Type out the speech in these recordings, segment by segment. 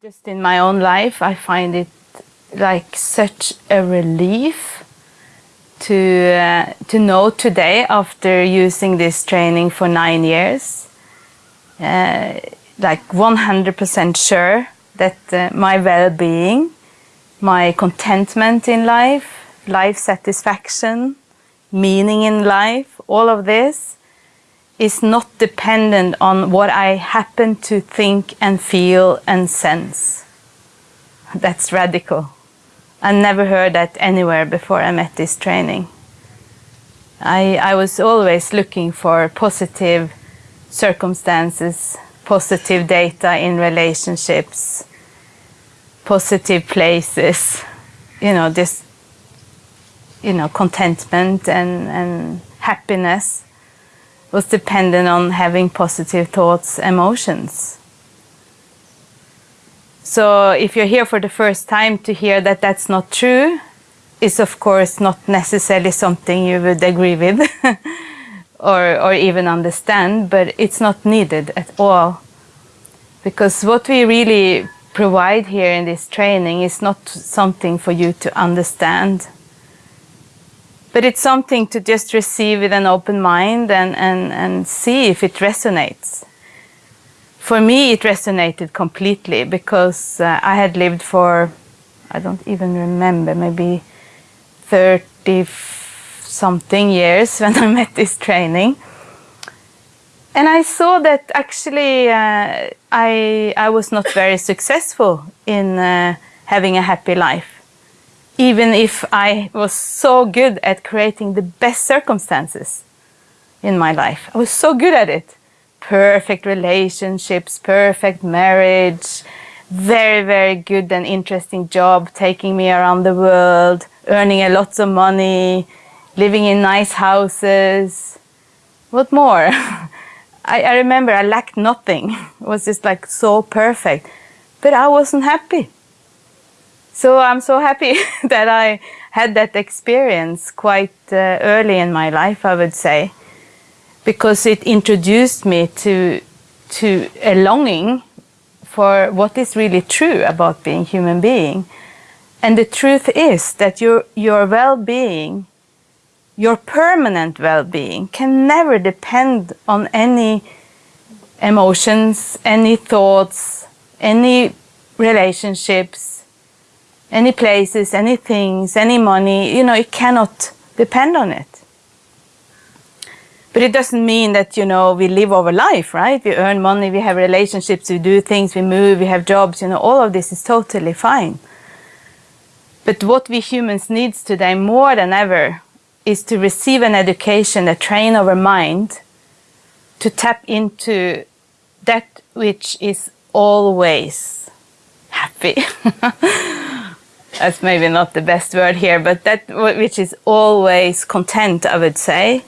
Just in my own life, I find it like such a relief to uh, to know today after using this training for nine years, uh, like 100% sure that uh, my well-being, my contentment in life, life satisfaction, meaning in life, all of this is not dependent on what I happen to think and feel and sense. That's radical. I never heard that anywhere before I met this training. I, I was always looking for positive circumstances, positive data in relationships, positive places, you know, this, you know, contentment and, and happiness was dependent on having positive thoughts, emotions. So if you're here for the first time to hear that that's not true, is of course not necessarily something you would agree with or, or even understand, but it's not needed at all. Because what we really provide here in this training is not something for you to understand but it's something to just receive with an open mind and, and, and see if it resonates. For me, it resonated completely because uh, I had lived for, I don't even remember, maybe 30 something years when I met this training. And I saw that actually uh, I, I was not very successful in uh, having a happy life even if I was so good at creating the best circumstances in my life. I was so good at it. Perfect relationships, perfect marriage, very, very good and interesting job, taking me around the world, earning a lot of money, living in nice houses. What more? I, I remember I lacked nothing. It was just like so perfect. But I wasn't happy. So I'm so happy that I had that experience quite uh, early in my life, I would say, because it introduced me to, to a longing for what is really true about being human being. And the truth is that your, your well-being, your permanent well-being can never depend on any emotions, any thoughts, any relationships, any places, any things, any money, you know, it cannot depend on it. But it doesn't mean that, you know, we live our life, right? We earn money, we have relationships, we do things, we move, we have jobs, you know, all of this is totally fine. But what we humans need today more than ever is to receive an education that train our mind to tap into that which is always happy. that's maybe not the best word here, but that which is always content, I would say.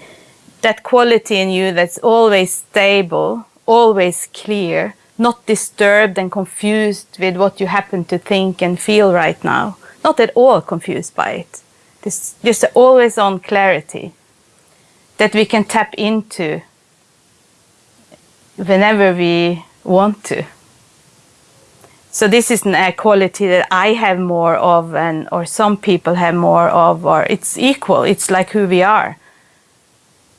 That quality in you that's always stable, always clear, not disturbed and confused with what you happen to think and feel right now. Not at all confused by it. This, just always on clarity that we can tap into whenever we want to. So this is a quality that I have more of and or some people have more of or it's equal, it's like who we are.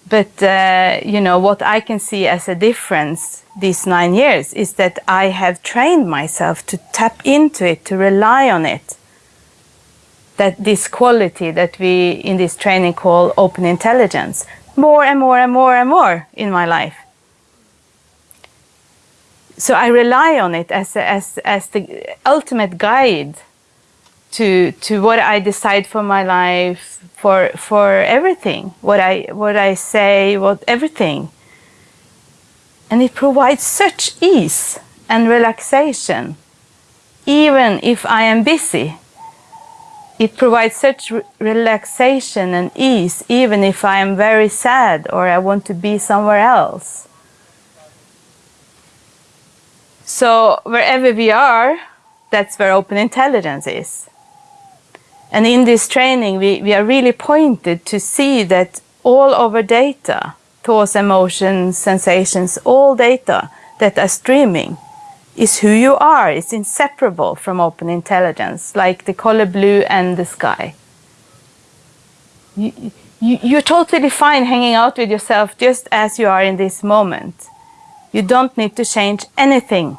But uh, you know what I can see as a difference these nine years is that I have trained myself to tap into it, to rely on it. That this quality that we in this training call open intelligence, more and more and more and more in my life so I rely on it as, as, as the ultimate guide to, to what I decide for my life, for, for everything, what I, what I say, what everything. And it provides such ease and relaxation, even if I am busy. It provides such re relaxation and ease, even if I am very sad or I want to be somewhere else. So wherever we are, that's where open intelligence is. And in this training, we, we are really pointed to see that all our data, thoughts, emotions, sensations, all data that are streaming is who you are. It's inseparable from open intelligence, like the color blue and the sky. You, you, you're totally fine hanging out with yourself just as you are in this moment. You don't need to change anything.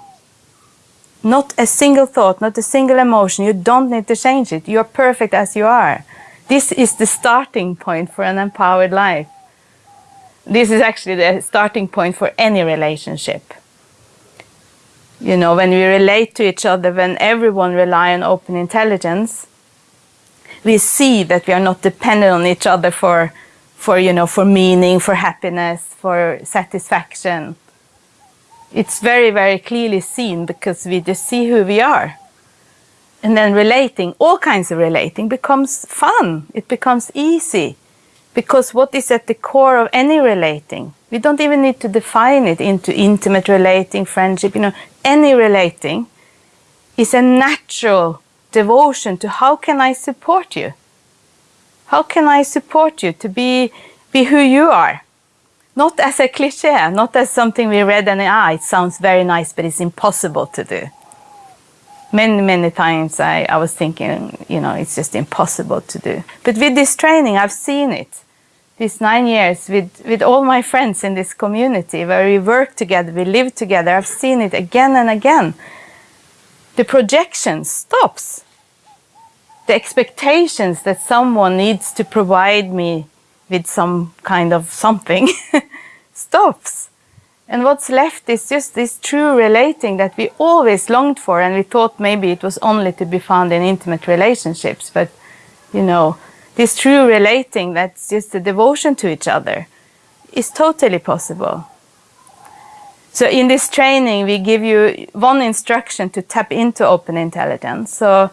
Not a single thought, not a single emotion. You don't need to change it. You're perfect as you are. This is the starting point for an empowered life. This is actually the starting point for any relationship. You know, when we relate to each other, when everyone rely on open intelligence, we see that we are not dependent on each other for, for, you know, for meaning, for happiness, for satisfaction. It's very, very clearly seen because we just see who we are. And then relating, all kinds of relating, becomes fun. It becomes easy. Because what is at the core of any relating? We don't even need to define it into intimate relating, friendship, you know, any relating is a natural devotion to how can I support you? How can I support you to be, be who you are? Not as a cliche, not as something we read and ah, it sounds very nice, but it's impossible to do. Many, many times I, I was thinking, you know, it's just impossible to do. But with this training, I've seen it. These nine years with, with all my friends in this community where we work together, we live together, I've seen it again and again. The projection stops. The expectations that someone needs to provide me with some kind of something stops. And what's left is just this true relating that we always longed for and we thought maybe it was only to be found in intimate relationships. But, you know, this true relating that's just a devotion to each other is totally possible. So in this training, we give you one instruction to tap into open intelligence. So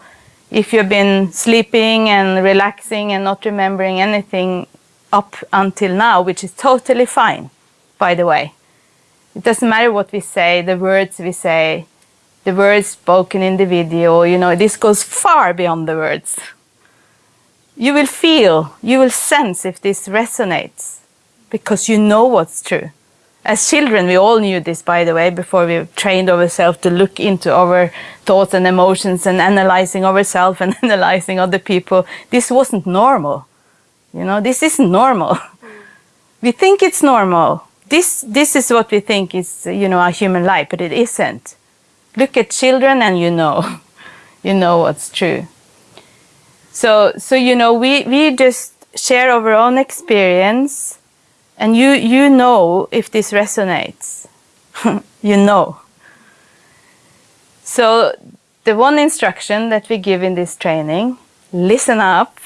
if you've been sleeping and relaxing and not remembering anything up until now, which is totally fine, by the way. It doesn't matter what we say, the words we say, the words spoken in the video, you know, this goes far beyond the words. You will feel, you will sense if this resonates because you know what's true. As children, we all knew this, by the way, before we trained ourselves to look into our thoughts and emotions and analyzing ourselves and analyzing other people. This wasn't normal. You know, this isn't normal. we think it's normal. This, this is what we think is, you know, a human life, but it isn't. Look at children and you know, you know what's true. So, so you know, we, we just share our own experience and you, you know if this resonates. you know. So the one instruction that we give in this training, listen up,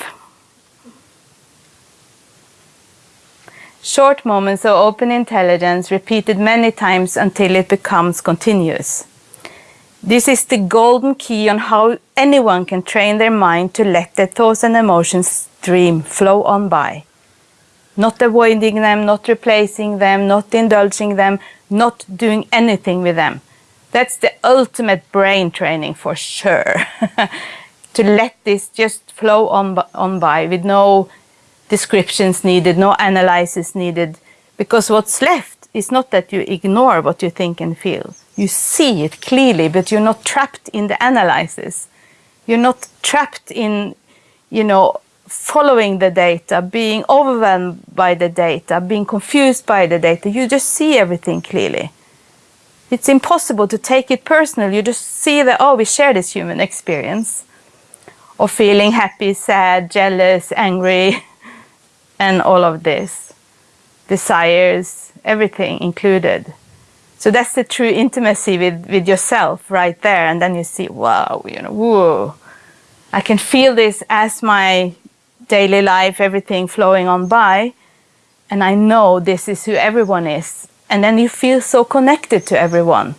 Short moments of open intelligence repeated many times until it becomes continuous. This is the golden key on how anyone can train their mind to let their thoughts and emotions stream, flow on by. Not avoiding them, not replacing them, not indulging them, not doing anything with them. That's the ultimate brain training for sure. to let this just flow on, on by with no descriptions needed, no analysis needed, because what's left is not that you ignore what you think and feel. You see it clearly, but you're not trapped in the analysis. You're not trapped in, you know, following the data, being overwhelmed by the data, being confused by the data. You just see everything clearly. It's impossible to take it personal. You just see that, oh, we share this human experience of feeling happy, sad, jealous, angry, and all of this, desires, everything included. So that's the true intimacy with, with yourself right there. And then you see, wow, you know, whoa, I can feel this as my daily life, everything flowing on by. And I know this is who everyone is. And then you feel so connected to everyone.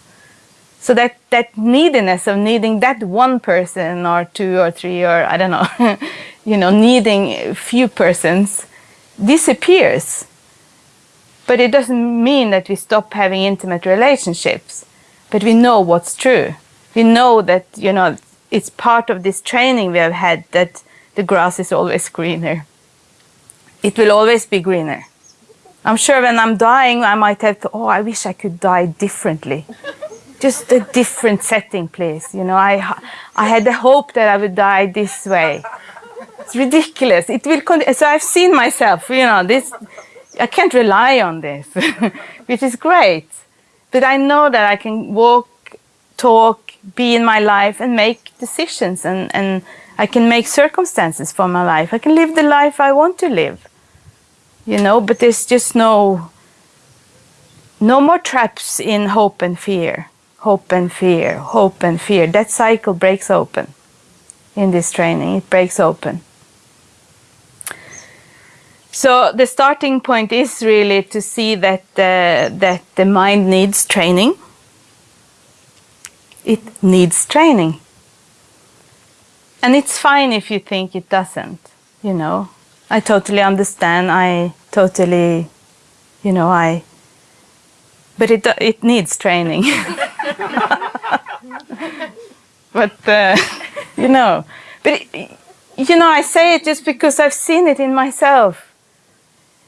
So that, that neediness of needing that one person or two or three or I don't know, you know, needing a few persons disappears. But it doesn't mean that we stop having intimate relationships. But we know what's true. We know that, you know, it's part of this training we have had that the grass is always greener. It will always be greener. I'm sure when I'm dying, I might have to, oh, I wish I could die differently. just a different setting, please. You know, I, I had the hope that I would die this way. It's ridiculous. It will. Con- so I've seen myself. You know, this. I can't rely on this, which is great. But I know that I can walk, talk, be in my life, and make decisions, and and I can make circumstances for my life. I can live the life I want to live. You know, but there's just no. No more traps in hope and fear hope and fear, hope and fear. That cycle breaks open in this training. It breaks open. So the starting point is really to see that uh, that the mind needs training. It needs training. And it's fine if you think it doesn't, you know. I totally understand. I totally, you know, I but it it needs training. but uh, you know, but it, you know, I say it just because I've seen it in myself.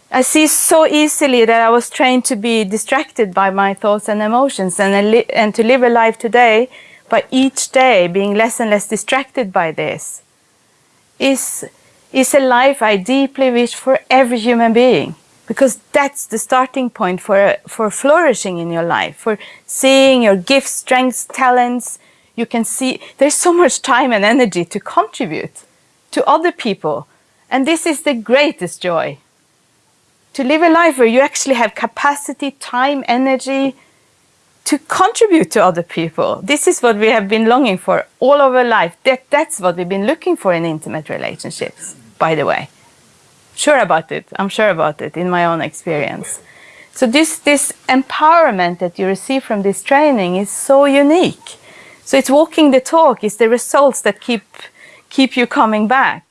I see so easily that I was trained to be distracted by my thoughts and emotions, and and to live a life today by each day being less and less distracted by this. Is is a life I deeply wish for every human being because that's the starting point for for flourishing in your life for seeing your gifts strengths talents. You can see there's so much time and energy to contribute to other people. And this is the greatest joy to live a life where you actually have capacity time energy to contribute to other people this is what we have been longing for all over life that that's what we've been looking for in intimate relationships by the way sure about it. I'm sure about it in my own experience. So this this empowerment that you receive from this training is so unique. So it's walking the talk. It's the results that keep keep you coming back.